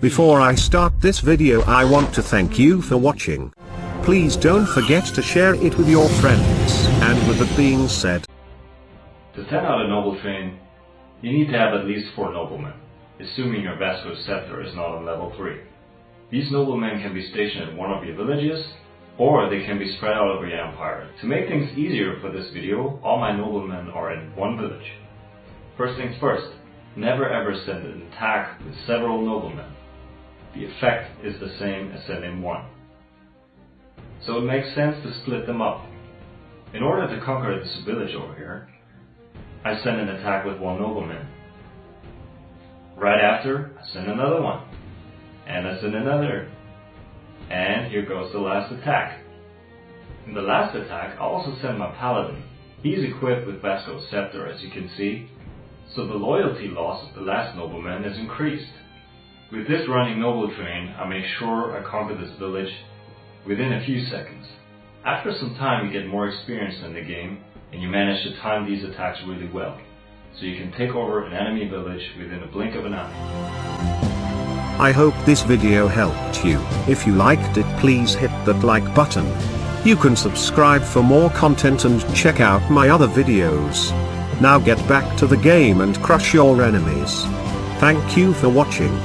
Before I start this video I want to thank you for watching. Please don't forget to share it with your friends. And with that being said, To send out a noble train, you need to have at least four noblemen, assuming your Vasco scepter is not on level 3. These noblemen can be stationed at one of your villages, or they can be spread out over your empire. To make things easier for this video, all my noblemen are in one village. First things first, never ever send an attack with several noblemen. The effect is the same as sending one. So it makes sense to split them up. In order to conquer this village over here, I send an attack with one nobleman. Right after, I send another one. And I send another. And here goes the last attack. In the last attack, I also send my paladin. He's equipped with Vasco's scepter as you can see, so the loyalty loss of the last nobleman is increased. With this running noble train, I make sure I conquer this village within a few seconds. After some time you get more experience in the game, and you manage to time these attacks really well, so you can take over an enemy village within a blink of an eye. I hope this video helped you. If you liked it please hit that like button. You can subscribe for more content and check out my other videos. Now get back to the game and crush your enemies. Thank you for watching.